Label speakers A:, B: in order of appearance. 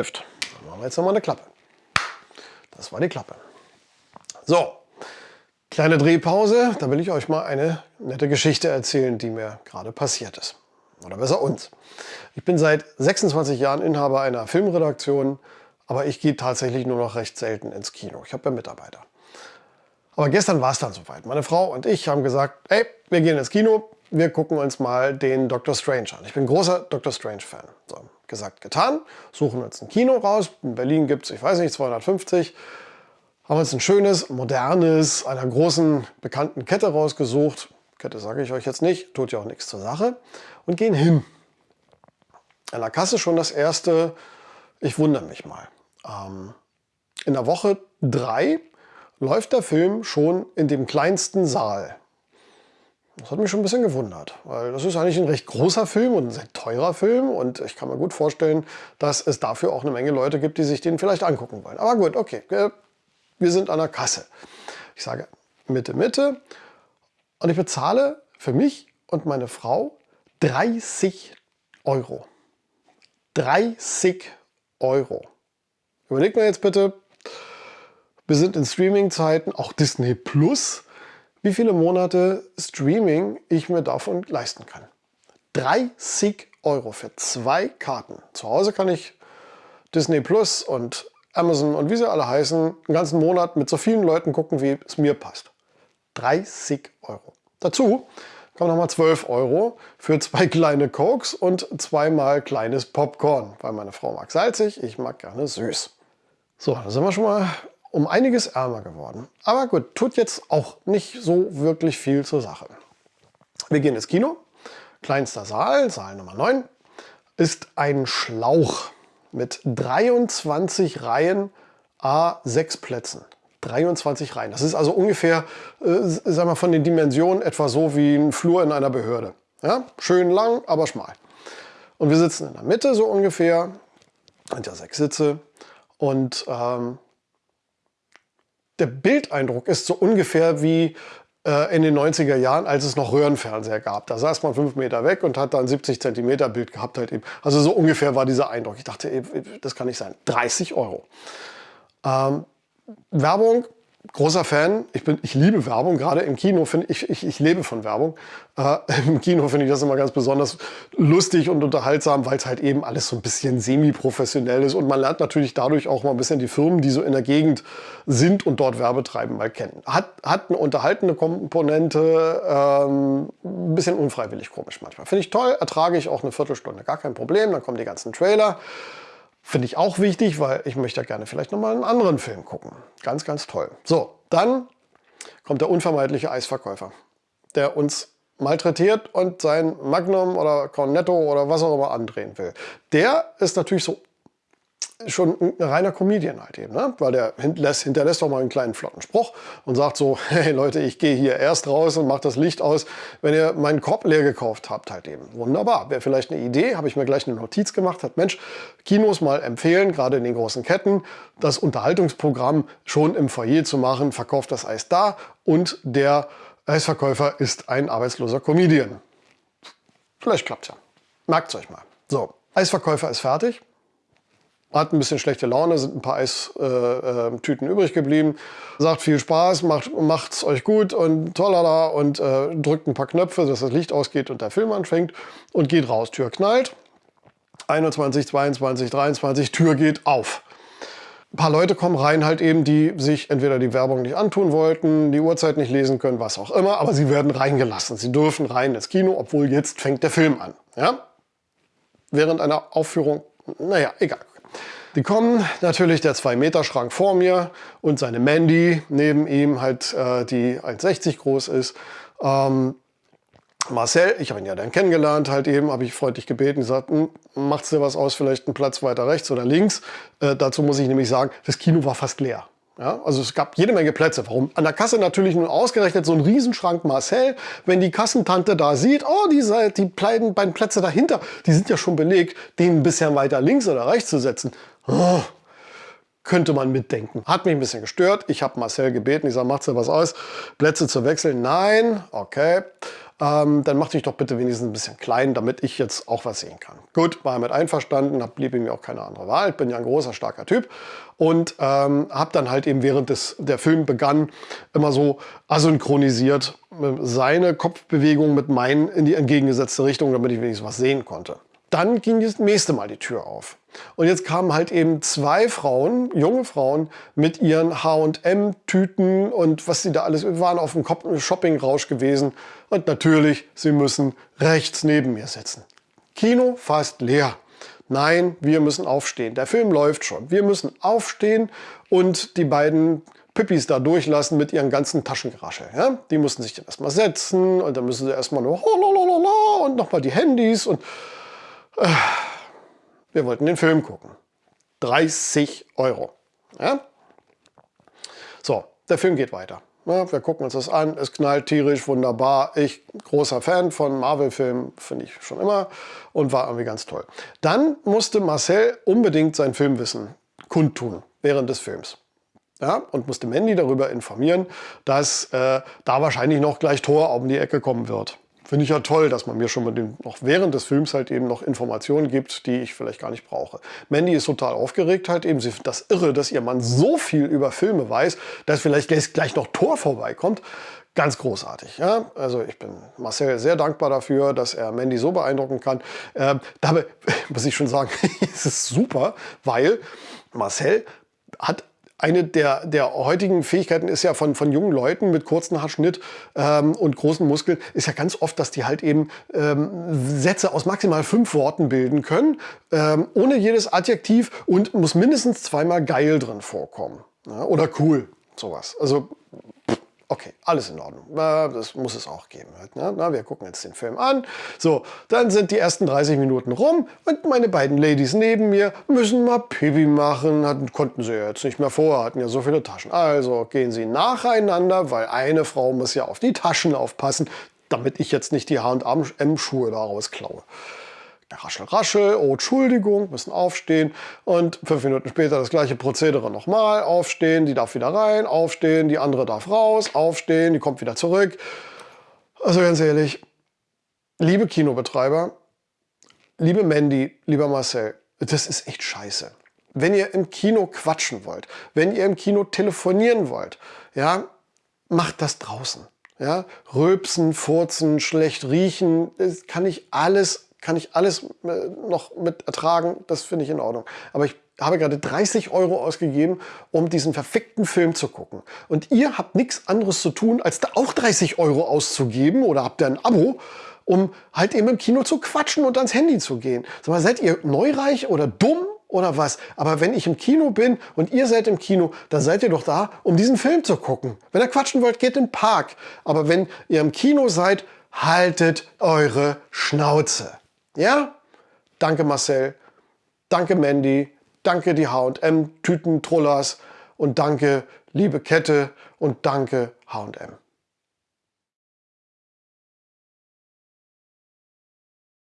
A: läuft. Dann machen wir jetzt nochmal eine Klappe. Das war die Klappe. So, kleine Drehpause. Da will ich euch mal eine nette Geschichte erzählen, die mir gerade passiert ist. Oder besser uns. Ich bin seit 26 Jahren Inhaber einer Filmredaktion, aber ich gehe tatsächlich nur noch recht selten ins Kino. Ich habe ja Mitarbeiter. Aber gestern war es dann soweit. Meine Frau und ich haben gesagt, hey, wir gehen ins Kino, wir gucken uns mal den Doctor Strange an. Ich bin großer Doctor Strange-Fan. So, gesagt, getan. Suchen uns ein Kino raus. In Berlin gibt es, ich weiß nicht, 250. Haben uns ein schönes, modernes, einer großen, bekannten Kette rausgesucht. Kette sage ich euch jetzt nicht, tut ja auch nichts zur Sache. Und gehen hin. An der Kasse schon das erste, ich wundere mich mal. Ähm, in der Woche drei läuft der Film schon in dem kleinsten Saal. Das hat mich schon ein bisschen gewundert, weil das ist eigentlich ein recht großer Film und ein sehr teurer Film und ich kann mir gut vorstellen, dass es dafür auch eine Menge Leute gibt, die sich den vielleicht angucken wollen. Aber gut, okay, wir sind an der Kasse. Ich sage Mitte, Mitte und ich bezahle für mich und meine Frau 30 Euro. 30 Euro. Überlegt mir jetzt bitte, wir sind in Streaming-Zeiten, auch Disney Plus, wie viele Monate Streaming ich mir davon leisten kann. 30 Euro für zwei Karten. Zu Hause kann ich Disney Plus und Amazon und wie sie alle heißen, einen ganzen Monat mit so vielen Leuten gucken, wie es mir passt. 30 Euro. Dazu kommen nochmal 12 Euro für zwei kleine Cokes und zweimal kleines Popcorn, weil meine Frau mag salzig, ich mag gerne süß. So, da sind wir schon mal um einiges ärmer geworden. Aber gut, tut jetzt auch nicht so wirklich viel zur Sache. Wir gehen ins Kino. Kleinster Saal, Saal Nummer 9, ist ein Schlauch mit 23 Reihen A6 Plätzen. 23 Reihen. Das ist also ungefähr, äh, sagen wir von den Dimensionen etwa so wie ein Flur in einer Behörde. Ja? Schön lang, aber schmal. Und wir sitzen in der Mitte so ungefähr, sind ja sechs Sitze. Und ähm, der Bildeindruck ist so ungefähr wie äh, in den 90er Jahren, als es noch Röhrenfernseher gab. Da saß man fünf Meter weg und hat dann 70 Zentimeter Bild gehabt halt eben. Also so ungefähr war dieser Eindruck. Ich dachte, ey, das kann nicht sein. 30 Euro. Ähm, Werbung großer Fan. Ich, bin, ich liebe Werbung, gerade im Kino. Find, ich, ich, ich lebe von Werbung. Äh, Im Kino finde ich das immer ganz besonders lustig und unterhaltsam, weil es halt eben alles so ein bisschen semi-professionell ist. Und man lernt natürlich dadurch auch mal ein bisschen die Firmen, die so in der Gegend sind und dort Werbe treiben, mal kennen. Hat, hat eine unterhaltende Komponente, ähm, ein bisschen unfreiwillig komisch manchmal. Finde ich toll, ertrage ich auch eine Viertelstunde, gar kein Problem. Dann kommen die ganzen Trailer. Finde ich auch wichtig, weil ich möchte ja gerne vielleicht nochmal einen anderen Film gucken. Ganz, ganz toll. So, dann kommt der unvermeidliche Eisverkäufer, der uns malträtiert und sein Magnum oder Cornetto oder was auch immer andrehen will. Der ist natürlich so schon ein reiner Comedian halt eben, ne? weil der hinterlässt, hinterlässt auch mal einen kleinen flotten Spruch und sagt so, hey Leute, ich gehe hier erst raus und mache das Licht aus, wenn ihr meinen Korb leer gekauft habt halt eben. Wunderbar, wäre vielleicht eine Idee, habe ich mir gleich eine Notiz gemacht, hat Mensch, Kinos mal empfehlen, gerade in den großen Ketten, das Unterhaltungsprogramm schon im Foyer zu machen, verkauft das Eis da und der Eisverkäufer ist ein arbeitsloser Comedian. Vielleicht klappt ja. Merkt es euch mal. So, Eisverkäufer ist fertig hat ein bisschen schlechte Laune, sind ein paar Eistüten äh, übrig geblieben. Sagt viel Spaß, macht, macht's euch gut und tollala und äh, drückt ein paar Knöpfe, dass das Licht ausgeht und der Film anfängt und geht raus. Tür knallt. 21, 22, 23, Tür geht auf. Ein paar Leute kommen rein, halt eben, die sich entweder die Werbung nicht antun wollten, die Uhrzeit nicht lesen können, was auch immer, aber sie werden reingelassen. Sie dürfen rein ins Kino, obwohl jetzt fängt der Film an. Ja? Während einer Aufführung, naja, egal. Die kommen natürlich der 2-Meter-Schrank vor mir und seine Mandy neben ihm, halt, äh, die 1,60 groß ist. Ähm, Marcel, ich habe ihn ja dann kennengelernt, halt eben, habe ich freundlich gebeten, gesagt, hm, macht's dir was aus, vielleicht einen Platz weiter rechts oder links. Äh, dazu muss ich nämlich sagen, das Kino war fast leer. Ja, also es gab jede Menge Plätze. Warum? An der Kasse natürlich nur ausgerechnet so ein Riesenschrank Marcel. Wenn die Kassentante da sieht, oh, die, die beiden Plätze dahinter, die sind ja schon belegt, den ein bisschen weiter links oder rechts zu setzen. Oh, könnte man mitdenken. Hat mich ein bisschen gestört. Ich habe Marcel gebeten, ich sage, macht dir was aus, Plätze zu wechseln? Nein, okay. Ähm, dann mach dich doch bitte wenigstens ein bisschen klein, damit ich jetzt auch was sehen kann. Gut, war mit einverstanden, hab, blieb mir auch keine andere Wahl. Bin ja ein großer, starker Typ und ähm, habe dann halt eben während des, der Film begann immer so asynchronisiert äh, seine Kopfbewegung mit meinen in die entgegengesetzte Richtung, damit ich wenigstens was sehen konnte. Dann ging das nächste Mal die Tür auf. Und jetzt kamen halt eben zwei Frauen, junge Frauen, mit ihren H&M-Tüten und was sie da alles, waren auf dem Shopping-Rausch gewesen. Und natürlich, sie müssen rechts neben mir sitzen. Kino fast leer. Nein, wir müssen aufstehen. Der Film läuft schon. Wir müssen aufstehen und die beiden Pippis da durchlassen mit ihren ganzen Taschengeraschel. Ja? Die mussten sich dann erstmal setzen und dann müssen sie erstmal nur und nochmal die Handys und wir wollten den Film gucken. 30 Euro. Ja? So, der Film geht weiter. Ja, wir gucken uns das an, es knallt tierisch, wunderbar. Ich, großer Fan von Marvel-Filmen, finde ich schon immer und war irgendwie ganz toll. Dann musste Marcel unbedingt sein Filmwissen kundtun während des Films. Ja, und musste Mandy darüber informieren, dass äh, da wahrscheinlich noch gleich Thor um die Ecke kommen wird. Finde ich ja toll, dass man mir schon mal den, noch während des Films halt eben noch Informationen gibt, die ich vielleicht gar nicht brauche. Mandy ist total aufgeregt halt eben. Sie findet das irre, dass ihr Mann so viel über Filme weiß, dass vielleicht gleich noch Tor vorbeikommt. Ganz großartig. Ja? Also ich bin Marcel sehr dankbar dafür, dass er Mandy so beeindrucken kann. Ähm, dabei muss ich schon sagen, es ist super, weil Marcel hat eine der, der heutigen Fähigkeiten ist ja von, von jungen Leuten mit kurzem Haarschnitt ähm, und großen Muskeln, ist ja ganz oft, dass die halt eben ähm, Sätze aus maximal fünf Worten bilden können, ähm, ohne jedes Adjektiv und muss mindestens zweimal geil drin vorkommen. Ja, oder cool, sowas. Also Okay, alles in Ordnung. Das muss es auch geben. Ne? Na, wir gucken jetzt den Film an. So, dann sind die ersten 30 Minuten rum und meine beiden Ladies neben mir müssen mal Pipi machen. Konnten sie ja jetzt nicht mehr vor, hatten ja so viele Taschen. Also gehen sie nacheinander, weil eine Frau muss ja auf die Taschen aufpassen, damit ich jetzt nicht die H&M-Schuhe daraus klaue. Raschel, raschel, oh Entschuldigung, müssen aufstehen und fünf Minuten später das gleiche Prozedere nochmal, aufstehen, die darf wieder rein, aufstehen, die andere darf raus, aufstehen, die kommt wieder zurück. Also ganz ehrlich, liebe Kinobetreiber, liebe Mandy, lieber Marcel, das ist echt scheiße. Wenn ihr im Kino quatschen wollt, wenn ihr im Kino telefonieren wollt, ja, macht das draußen. Ja, rülpsen, furzen, schlecht riechen, das kann ich alles kann ich alles äh, noch mit ertragen, das finde ich in Ordnung. Aber ich habe gerade 30 Euro ausgegeben, um diesen verfickten Film zu gucken. Und ihr habt nichts anderes zu tun, als da auch 30 Euro auszugeben oder habt ihr ein Abo, um halt eben im Kino zu quatschen und ans Handy zu gehen. Sag mal, seid ihr neureich oder dumm oder was? Aber wenn ich im Kino bin und ihr seid im Kino, dann seid ihr doch da, um diesen Film zu gucken. Wenn ihr quatschen wollt, geht in den Park. Aber wenn ihr im Kino seid, haltet eure Schnauze. Ja? Danke Marcel, danke Mandy, danke die H&M Tüten Trollers und danke liebe Kette und danke H&M.